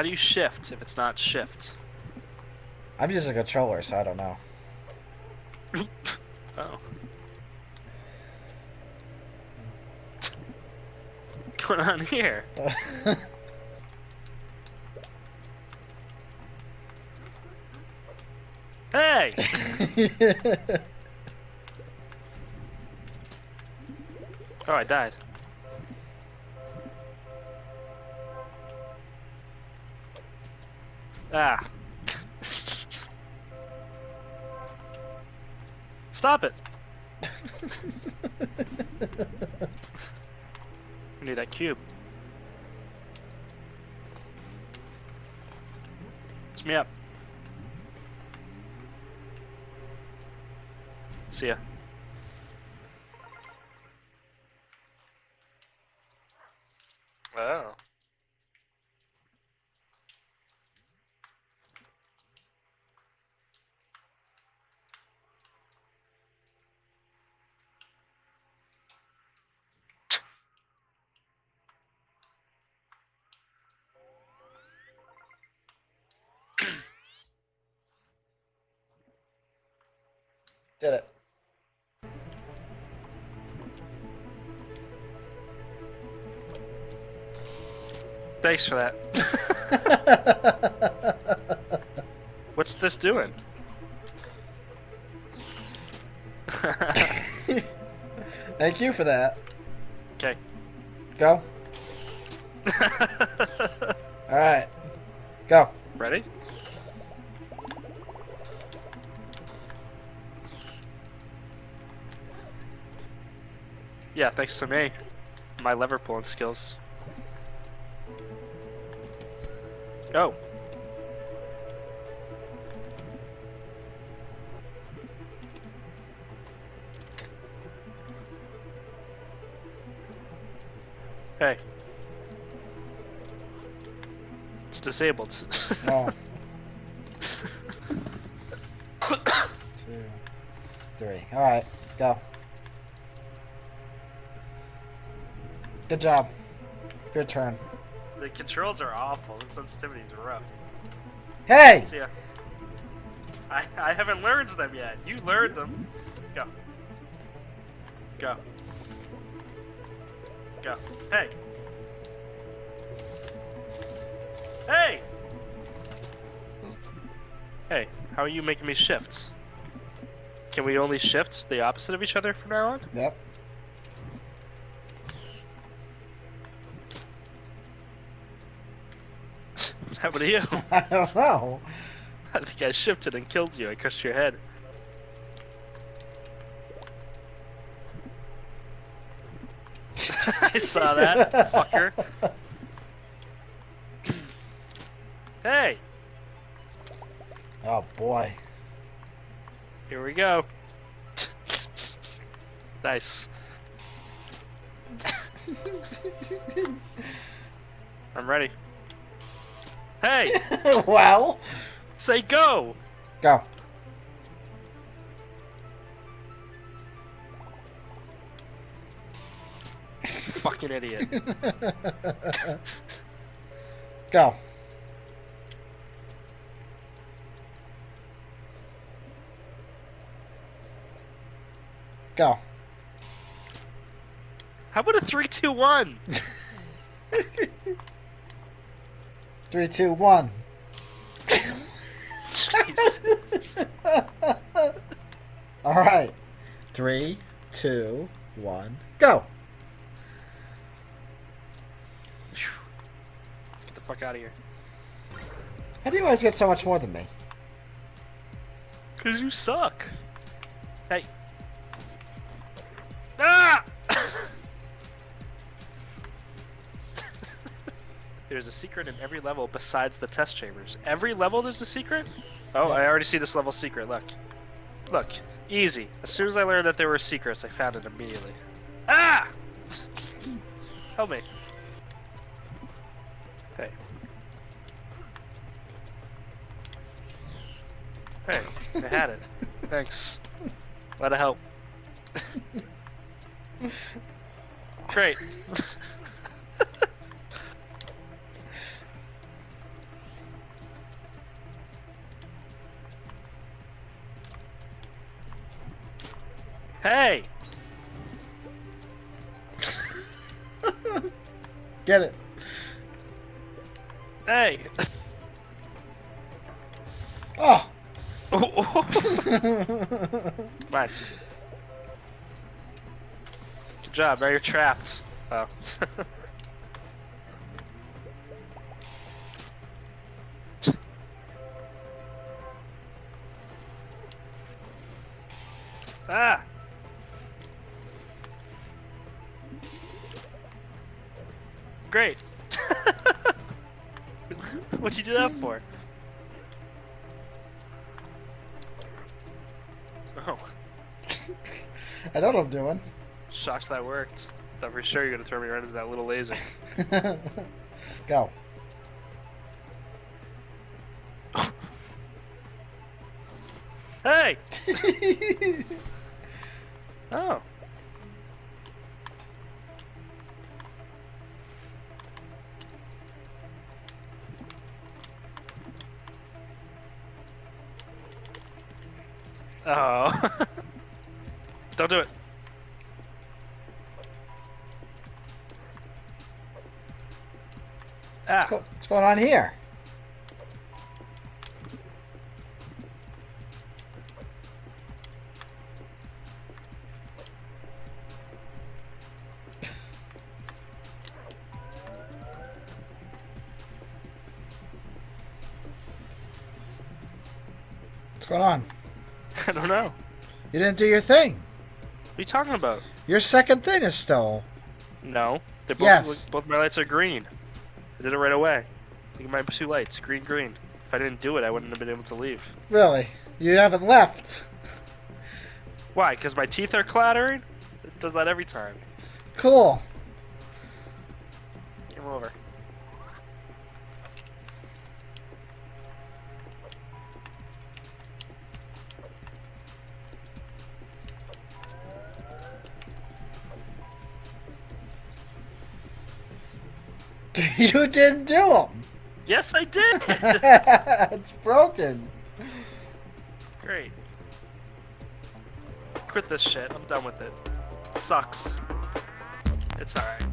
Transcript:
How do you shift if it's not shift? I'm using a controller, so I don't know. Oh. What's going on here? Hey! Oh, I died. Ah. Stop it. I need that cube. It's me up. See ya. Oh. Did it. Thanks for that. What's this doing? Thank you for that. Okay. Go. Alright. Go. Ready? Yeah, thanks to me. My lever pulling skills. Go. Hey. It's disabled. Oh. Two. Three. Alright. Go. Good job. Your turn. the controls are awful. The sensitivity is rough. Hey! See ya. I, I haven't learned them yet. You learned them. Go. Go. Go. Hey. Hey! Hey, how are you making me shift? Can we only shift the opposite of each other from now on? Yep. What happened to you? I don't know. I think I shifted and killed you. I crushed your head. I saw that, fucker. hey, Oh boy. here we go. nice. I'm ready. Hey, well. say go. Go. Fucking idiot. Go. Go. How about a three, two, one? Three, two, one. Jesus. All right. Three, two, one, go. Let's get the fuck out of here. How do you always get so much more than me? Cause you suck. There's a secret in every level besides the test chambers. Every level there's a secret? Oh, Yeah. I already see this level secret. Look. Look. Easy. As soon as I learned that there were secrets, I found it immediately. Ah! Help me. Hey. Hey, I had it. Thanks. Glad to help. Great. Hey! Get it. Hey! Oh! Come on. Good job, now you're trapped. Oh. ah! Great! What'd you do that for? Oh, I know what I'm doing. Shocks that worked. Thought for sure you're gonna throw me right into that little laser. Go. Hey! Oh. Oh. Don't do it. Ah. What's going on here? What's going on? I don't know. You didn't do your thing. What are you talking about? Your second thing is still. No. They both Yes. both my lights are green. I did it right away. Look at my two lights, green, green. If I didn't do it, I wouldn't have been able to leave. Really? You haven't left. Why? Because my teeth are clattering? It does that every time. Cool. Game over. you didn't do them. Yes, I did! it's broken. Great. Quit this shit. I'm done with it. Sucks. It's alright.